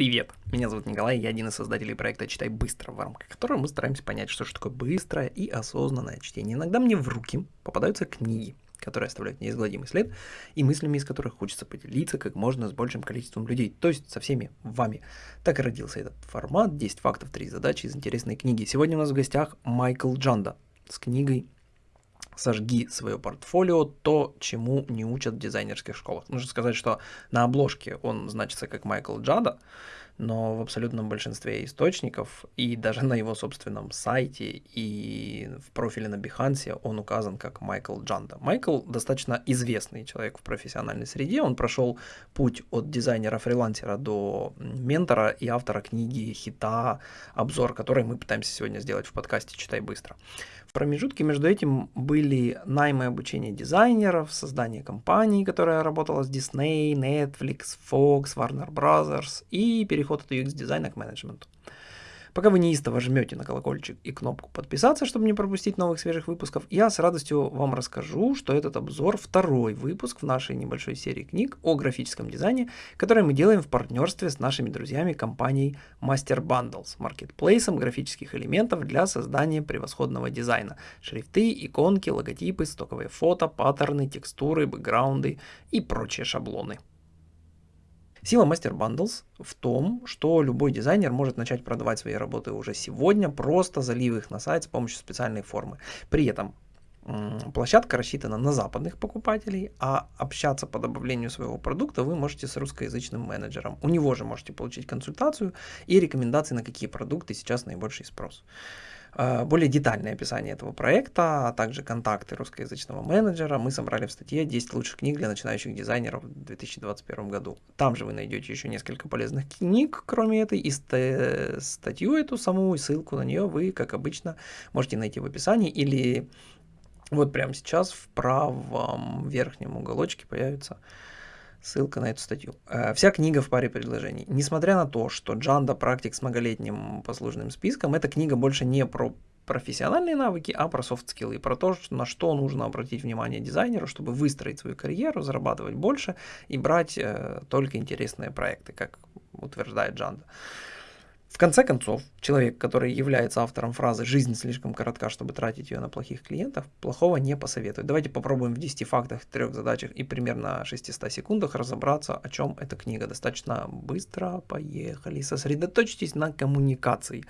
Привет! Меня зовут Николай, я один из создателей проекта «Читай быстро», в рамках которого мы стараемся понять, что же такое быстрое и осознанное чтение. Иногда мне в руки попадаются книги, которые оставляют неизгладимый след, и мыслями из которых хочется поделиться как можно с большим количеством людей, то есть со всеми вами. Так и родился этот формат «10 фактов, 3 задачи» из интересной книги. Сегодня у нас в гостях Майкл Джанда с книгой сожги свое портфолио, то, чему не учат в дизайнерских школах. Нужно сказать, что на обложке он значится как Майкл Джада, но в абсолютном большинстве источников и даже на его собственном сайте и в профиле на Behance он указан как Майкл Джанда. Майкл достаточно известный человек в профессиональной среде, он прошел путь от дизайнера-фрилансера до ментора и автора книги, хита, обзор, который мы пытаемся сегодня сделать в подкасте «Читай быстро». В промежутке между этим были наймы обучения дизайнеров, создание компании, которая работала с Disney, Netflix, Fox, Warner Brothers и переход от UX-дизайна к менеджменту. Пока вы неистово жмете на колокольчик и кнопку подписаться, чтобы не пропустить новых свежих выпусков, я с радостью вам расскажу, что этот обзор второй выпуск в нашей небольшой серии книг о графическом дизайне, который мы делаем в партнерстве с нашими друзьями компанией Master Bundles, маркетплейсом графических элементов для создания превосходного дизайна. Шрифты, иконки, логотипы, стоковые фото, паттерны, текстуры, бэкграунды и прочие шаблоны. Сила Bundles в том, что любой дизайнер может начать продавать свои работы уже сегодня, просто залив их на сайт с помощью специальной формы. При этом площадка рассчитана на западных покупателей, а общаться по добавлению своего продукта вы можете с русскоязычным менеджером. У него же можете получить консультацию и рекомендации, на какие продукты сейчас наибольший спрос. Э, более детальное описание этого проекта, а также контакты русскоязычного менеджера мы собрали в статье 10 лучших книг для начинающих дизайнеров в 2021 году. Там же вы найдете еще несколько полезных книг, кроме этой, и статью эту саму, и ссылку на нее вы, как обычно, можете найти в описании или вот прямо сейчас в правом верхнем уголочке появится Ссылка на эту статью. Э, вся книга в паре предложений. Несмотря на то, что Джанда практик с многолетним послужным списком, эта книга больше не про профессиональные навыки, а про софт-скиллы, про то, на что нужно обратить внимание дизайнеру, чтобы выстроить свою карьеру, зарабатывать больше и брать э, только интересные проекты, как утверждает Джанда. В конце концов, человек, который является автором фразы «жизнь слишком коротка, чтобы тратить ее на плохих клиентов», плохого не посоветует. Давайте попробуем в 10 фактах, трех задачах и примерно 600 секундах разобраться, о чем эта книга. Достаточно быстро, поехали. Сосредоточьтесь на коммуникации.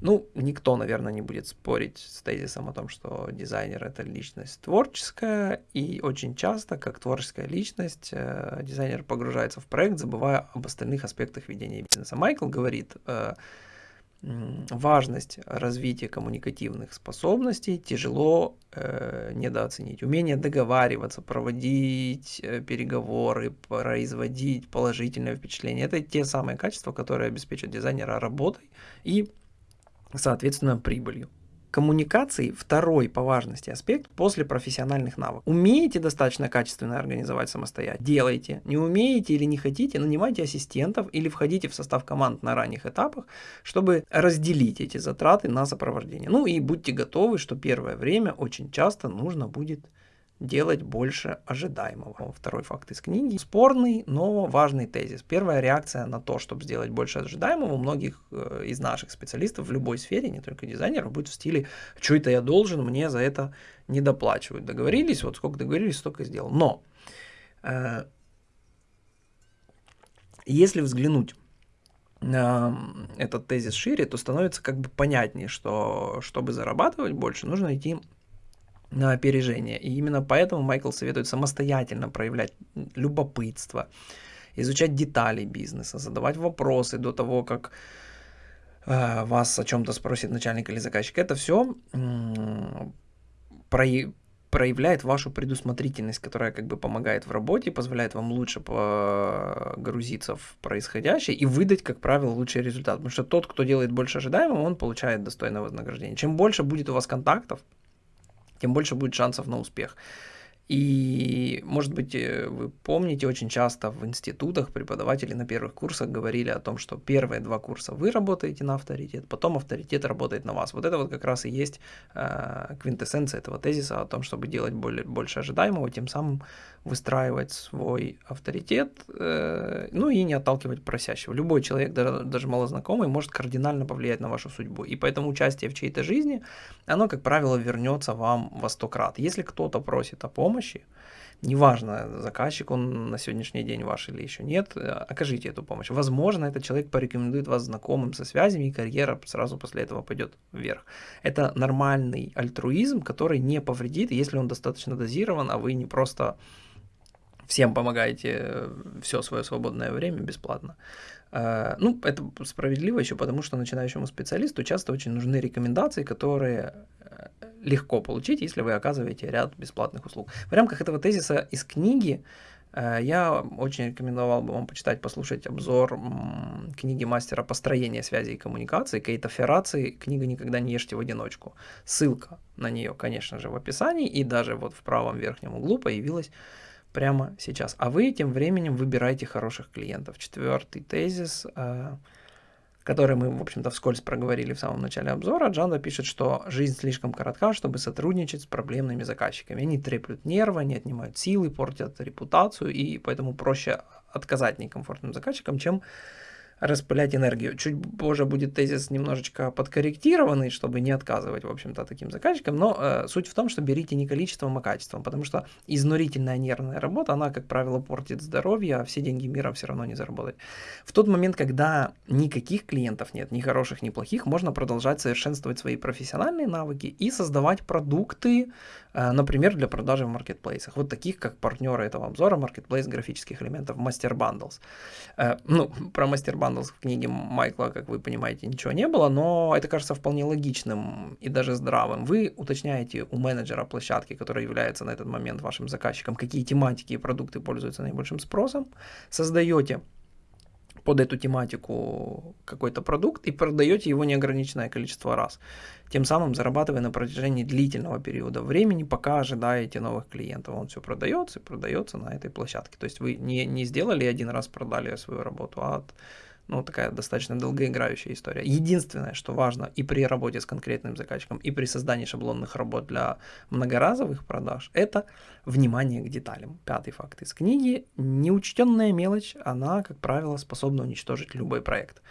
Ну, никто, наверное, не будет спорить с тезисом о том, что дизайнер это личность творческая, и очень часто, как творческая личность, э, дизайнер погружается в проект, забывая об остальных аспектах ведения бизнеса. Майкл говорит, э, важность развития коммуникативных способностей тяжело э, недооценить. Умение договариваться, проводить э, переговоры, производить положительное впечатление – это те самые качества, которые обеспечат дизайнера работой и соответственно, прибылью. Коммуникации – второй по важности аспект после профессиональных навыков. Умеете достаточно качественно организовать самостоятельно? Делайте. Не умеете или не хотите, нанимайте ассистентов или входите в состав команд на ранних этапах, чтобы разделить эти затраты на сопровождение. Ну и будьте готовы, что первое время очень часто нужно будет делать больше ожидаемого. Второй факт из книги. Спорный, но важный тезис. Первая реакция на то, чтобы сделать больше ожидаемого, у многих э, из наших специалистов в любой сфере, не только дизайнеров, будет в стиле «что это я должен, мне за это не доплачивают». Договорились, вот сколько договорились, столько сделал. Но э, если взглянуть этот тезис шире, то становится как бы понятнее, что чтобы зарабатывать больше, нужно идти на опережение. И именно поэтому Майкл советует самостоятельно проявлять любопытство, изучать детали бизнеса, задавать вопросы до того, как э, вас о чем-то спросит начальник или заказчик. Это все э, про, проявляет вашу предусмотрительность, которая как бы помогает в работе, позволяет вам лучше погрузиться в происходящее и выдать, как правило, лучший результат. Потому что тот, кто делает больше ожидаемого, он получает достойное вознаграждение. Чем больше будет у вас контактов, тем больше будет шансов на успех. И, может быть, э, вы помните, очень часто в институтах преподаватели на первых курсах говорили о том, что первые два курса вы работаете на авторитет, потом авторитет работает на вас. Вот это вот как раз и есть э, квинтэссенция этого тезиса о том, чтобы делать более, больше ожидаемого, тем самым выстраивать свой авторитет, э, ну и не отталкивать просящего. Любой человек, даже, даже малознакомый, может кардинально повлиять на вашу судьбу. И поэтому участие в чьей-то жизни, оно, как правило, вернется вам во сто крат. Если кто-то просит о помощи, неважно, заказчик он на сегодняшний день ваш или еще нет, э, окажите эту помощь. Возможно, этот человек порекомендует вас знакомым со связями, и карьера сразу после этого пойдет вверх. Это нормальный альтруизм, который не повредит, если он достаточно дозирован, а вы не просто всем помогаете э, все свое свободное время бесплатно. Э, ну, это справедливо еще потому, что начинающему специалисту часто очень нужны рекомендации, которые легко получить, если вы оказываете ряд бесплатных услуг. В рамках этого тезиса из книги я очень рекомендовал бы вам почитать, послушать обзор книги мастера построения связи и коммуникации Кейта Ферраци «Книга «Никогда не ешьте в одиночку». Ссылка на нее, конечно же, в описании, и даже вот в правом верхнем углу появилась прямо сейчас. А вы тем временем выбираете хороших клиентов. Четвертый тезис, э, который мы, в общем-то, вскользь проговорили в самом начале обзора, Джанда пишет, что жизнь слишком коротка, чтобы сотрудничать с проблемными заказчиками. Они треплют нервы, они отнимают силы, портят репутацию, и поэтому проще отказать некомфортным заказчикам, чем распылять энергию. Чуть позже будет тезис немножечко подкорректированный, чтобы не отказывать, в общем-то, таким заказчикам, но э, суть в том, что берите не количеством, а качеством, потому что изнурительная нервная работа, она, как правило, портит здоровье, а все деньги мира все равно не заработать. В тот момент, когда никаких клиентов нет, ни хороших, ни плохих, можно продолжать совершенствовать свои профессиональные навыки и создавать продукты, э, например, для продажи в маркетплейсах, вот таких, как партнеры этого обзора, маркетплейс графических элементов Bundles. Э, ну, про Master Bundles в книге Майкла, как вы понимаете, ничего не было, но это кажется вполне логичным и даже здравым. Вы уточняете у менеджера площадки, который является на этот момент вашим заказчиком, какие тематики и продукты пользуются наибольшим спросом, создаете под эту тематику какой-то продукт и продаете его неограниченное количество раз, тем самым зарабатывая на протяжении длительного периода времени, пока ожидаете новых клиентов. Он все продается и продается на этой площадке. То есть вы не, не сделали один раз, продали свою работу, а от ну, такая достаточно долгоиграющая история. Единственное, что важно и при работе с конкретным заказчиком, и при создании шаблонных работ для многоразовых продаж, это внимание к деталям. Пятый факт из книги. Неучтенная мелочь, она, как правило, способна уничтожить любой проект.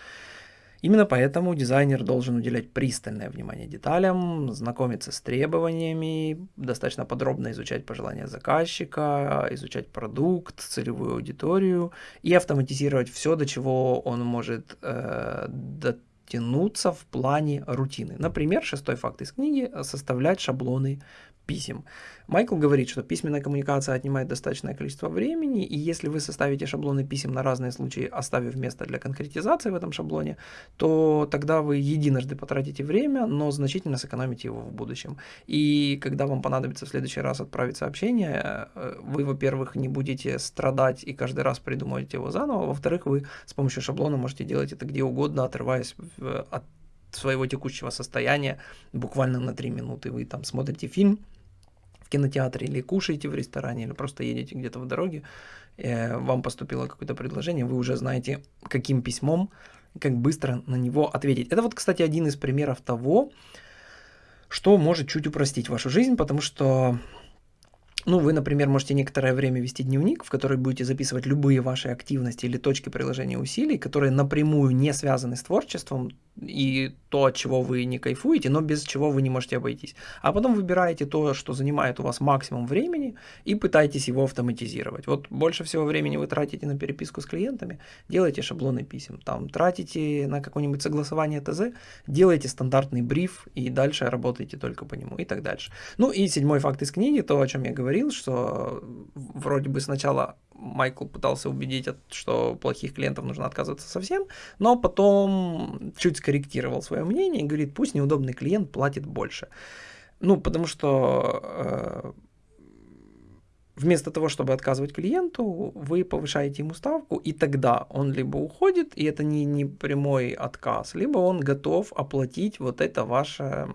Именно поэтому дизайнер должен уделять пристальное внимание деталям, знакомиться с требованиями, достаточно подробно изучать пожелания заказчика, изучать продукт, целевую аудиторию и автоматизировать все, до чего он может э, дотянуться в плане рутины. Например, шестой факт из книги – составлять шаблоны писем. Майкл говорит, что письменная коммуникация отнимает достаточное количество времени, и если вы составите шаблоны писем на разные случаи, оставив место для конкретизации в этом шаблоне, то тогда вы единожды потратите время, но значительно сэкономите его в будущем. И когда вам понадобится в следующий раз отправить сообщение, э, вы, во-первых, не будете страдать и каждый раз придумывать его заново, во-вторых, вы с помощью шаблона можете делать это где угодно, отрываясь от своего текущего состояния буквально на 3 минуты. Вы там смотрите фильм, в кинотеатре или кушаете в ресторане, или просто едете где-то в дороге, э, вам поступило какое-то предложение, вы уже знаете, каким письмом, как быстро на него ответить. Это вот, кстати, один из примеров того, что может чуть упростить вашу жизнь, потому что ну, вы, например, можете некоторое время вести дневник, в который будете записывать любые ваши активности или точки приложения усилий, которые напрямую не связаны с творчеством, и то, от чего вы не кайфуете, но без чего вы не можете обойтись. А потом выбираете то, что занимает у вас максимум времени, и пытаетесь его автоматизировать. Вот больше всего времени вы тратите на переписку с клиентами, делайте шаблоны писем. Там тратите на какое-нибудь согласование ТЗ, делайте стандартный бриф, и дальше работаете только по нему, и так дальше. Ну и седьмой факт из книги, то, о чем я говорил, что вроде бы сначала Майкл пытался убедить, что плохих клиентов нужно отказываться совсем, но потом чуть скорректировал свое мнение и говорит, пусть неудобный клиент платит больше. Ну, потому что э, вместо того, чтобы отказывать клиенту, вы повышаете ему ставку, и тогда он либо уходит, и это не, не прямой отказ, либо он готов оплатить вот это ваше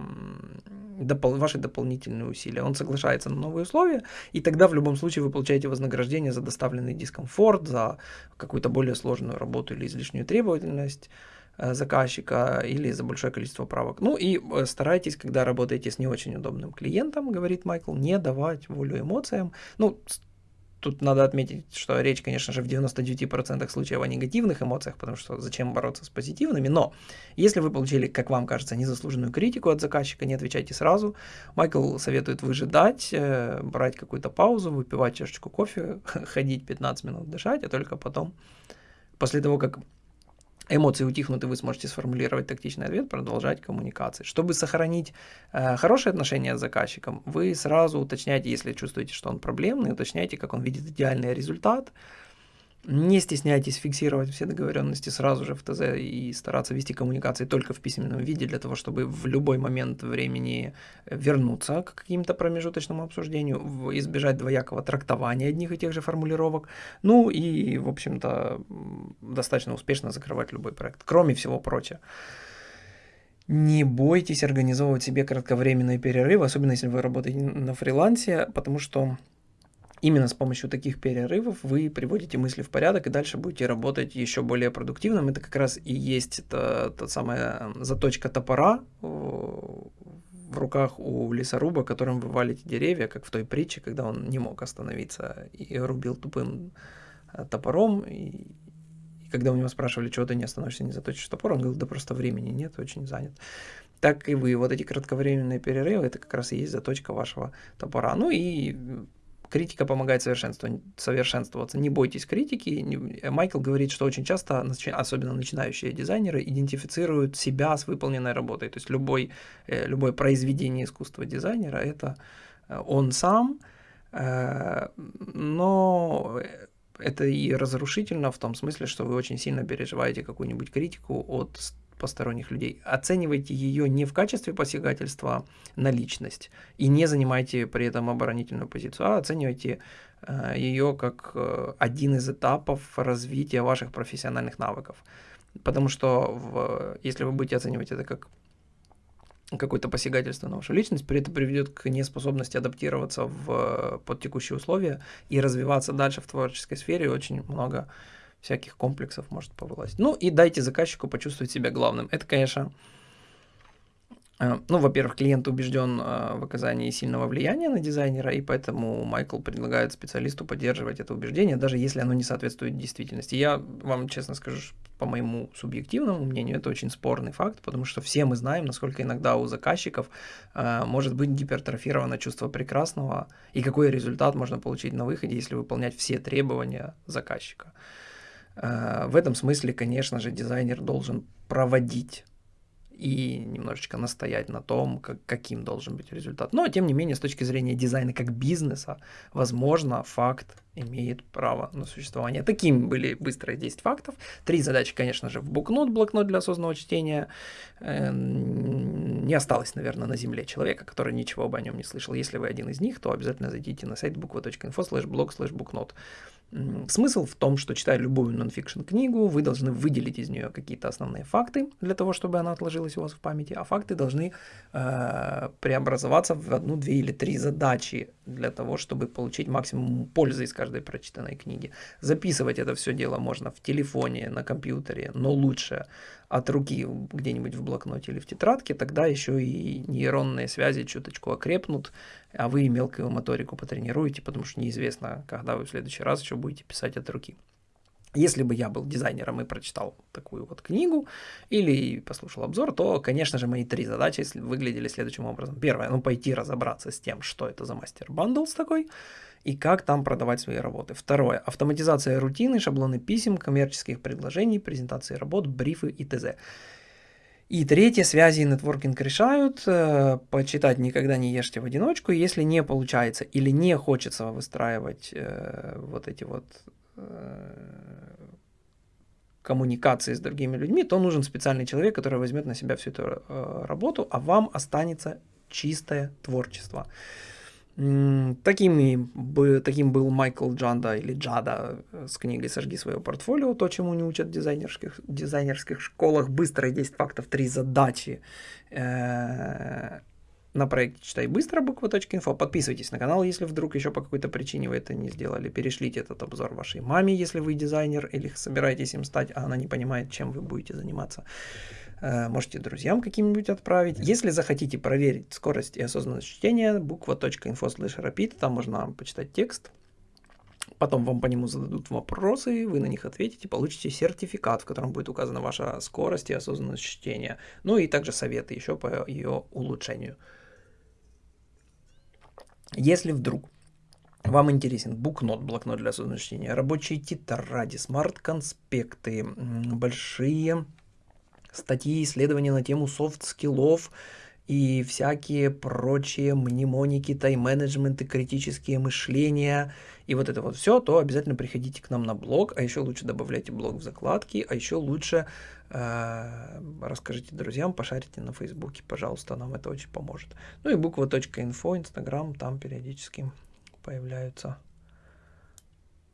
допол- ваши дополнительные усилия. Он соглашается на новые условия, и тогда в любом случае вы получаете вознаграждение за доставленный дискомфорт, за какую-то более сложную работу или излишнюю требовательность э, заказчика или за большое количество правок. Ну и э, старайтесь, когда работаете с не очень удобным клиентом, говорит Майкл, не давать волю эмоциям. Ну, Тут надо отметить, что речь, конечно же, в 99% случаев о негативных эмоциях, потому что зачем бороться с позитивными, но если вы получили, как вам кажется, незаслуженную критику от заказчика, не отвечайте сразу. Майкл советует выжидать, э, брать какую-то паузу, выпивать чашечку кофе, ходить 15 минут, дышать, а только потом, после того, как эмоции утихнут, и вы сможете сформулировать тактичный ответ, продолжать коммуникации. Чтобы сохранить э, хорошие отношения с заказчиком, вы сразу уточняете, если чувствуете, что он проблемный, уточняете, как он видит идеальный результат, не стесняйтесь фиксировать все договоренности сразу же в ТЗ и стараться вести коммуникации только в письменном виде для того, чтобы в любой момент времени вернуться к каким-то промежуточному обсуждению, избежать двоякого трактования одних и тех же формулировок, ну и, в общем-то, достаточно успешно закрывать любой проект. Кроме всего прочего. Не бойтесь организовывать себе кратковременные перерывы, особенно если вы работаете на фрилансе, потому что Именно с помощью таких перерывов вы приводите мысли в порядок и дальше будете работать еще более продуктивным. Это как раз и есть та, та самая заточка топора в руках у лесоруба, которым вы валите деревья, как в той притче, когда он не мог остановиться и рубил тупым э, топором. И, и когда у него спрашивали, чего ты не остановишься, не заточишь топор, он говорил, да просто времени нет, очень занят так и вы. Вот эти кратковременные перерывы, это как раз и есть заточка вашего топора. Ну и критика помогает совершенствоваться. Не бойтесь критики. Майкл говорит, что очень часто, особенно начинающие дизайнеры, идентифицируют себя с выполненной работой. То есть любой, э, любое произведение искусства дизайнера – это э, он сам, э, но это и разрушительно в том смысле, что вы очень сильно переживаете какую-нибудь критику от посторонних людей. Оценивайте ее не в качестве посягательства на личность и не занимайте при этом оборонительную позицию, а оценивайте э, ее как э, один из этапов развития ваших профессиональных навыков. Потому что в, если вы будете оценивать это как какое-то посягательство на вашу личность, при этом приведет к неспособности адаптироваться в, под текущие условия и развиваться дальше в творческой сфере. Очень много всяких комплексов может повылазить. Ну и дайте заказчику почувствовать себя главным. Это, конечно, э, ну, во-первых, клиент убежден э, в оказании сильного влияния на дизайнера, и поэтому Майкл предлагает специалисту поддерживать это убеждение, даже если оно не соответствует действительности. Я вам честно скажу, по моему субъективному мнению, это очень спорный факт, потому что все мы знаем, насколько иногда у заказчиков э, может быть гипертрофировано чувство прекрасного, и какой результат можно получить на выходе, если выполнять все требования заказчика. Э, в этом смысле, конечно же, дизайнер должен проводить и немножечко настоять на том, как, каким должен быть результат. Но, тем не менее, с точки зрения дизайна как бизнеса, возможно, факт имеет право на существование. Такими были быстрые 10 фактов. Три задачи, конечно же, в букнот, блокнот для осознанного чтения. Эм, не осталось, наверное, на земле человека, который ничего бы о нем не слышал. Если вы один из них, то обязательно зайдите на сайт буква.инфо слэш блог слэш букнот. Смысл в том, что читая любую нонфикшн книгу, вы должны выделить из нее какие-то основные факты для того, чтобы она отложилась у вас в памяти, а факты должны э, преобразоваться в одну, две или три задачи для того, чтобы получить максимум пользы из каждой прочитанной книги. Записывать это все дело можно в телефоне, на компьютере, но лучше от руки где-нибудь в блокноте или в тетрадке, тогда еще и нейронные связи чуточку окрепнут, а вы мелкую моторику потренируете, потому что неизвестно, когда вы в следующий раз еще будете писать от руки. Если бы я был дизайнером и прочитал такую вот книгу или послушал обзор, то, конечно же, мои три задачи выглядели следующим образом. Первое, ну, пойти разобраться с тем, что это за мастер бандлс такой, и как там продавать свои работы. Второе, автоматизация рутины, шаблоны писем, коммерческих предложений, презентации работ, брифы и т.з. И третье, связи и нетворкинг решают. Э, почитать никогда не ешьте в одиночку. Если не получается или не хочется выстраивать э, вот эти вот коммуникации с другими людьми, то нужен специальный человек, который возьмет на себя всю эту э, работу, а вам останется чистое творчество. Таким, таким был Майкл Джанда или Джада э, с книгой «Сожги свое портфолио», то, чему не учат в дизайнерских, дизайнерских школах, быстро 10 фактов, 3 задачи. На проекте «Читай быстро» буква.инфо. Подписывайтесь на канал, если вдруг еще по какой-то причине вы это не сделали. Перешлите этот обзор вашей маме, если вы дизайнер или собираетесь им стать, а она не понимает, чем вы будете заниматься. Э, можете друзьям каким-нибудь отправить. Если захотите проверить скорость и осознанность чтения, буква.info slash rapid, там можно почитать текст, Потом вам по нему зададут вопросы, вы на них ответите, получите сертификат, в котором будет указана ваша скорость и осознанность чтения. Ну и также советы еще по ее улучшению. Если вдруг вам интересен букнот, блокнот для осознанного чтения, рабочие тетради, смарт-конспекты, большие статьи, исследования на тему софт-скиллов и всякие прочие мнемоники, тайм-менеджменты, критические мышления и вот это вот все, то обязательно приходите к нам на блог, а еще лучше добавляйте блог в закладки, а еще лучше расскажите друзьям, пошарите на фейсбуке, пожалуйста, нам это очень поможет. Ну и буква.инфо, инстаграм, там периодически появляются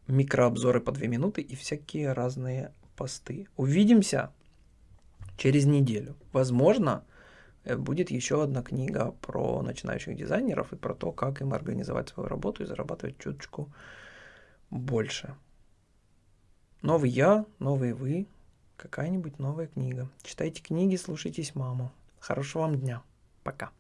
микрообзоры по 2 минуты и всякие разные посты. Увидимся через неделю. Возможно, э, будет еще одна книга про начинающих дизайнеров и про то, как им организовать свою работу и зарабатывать чуточку больше. Новый я, новый вы, какая-нибудь новая книга. Читайте книги, слушайтесь маму. Хорошего вам дня. Пока.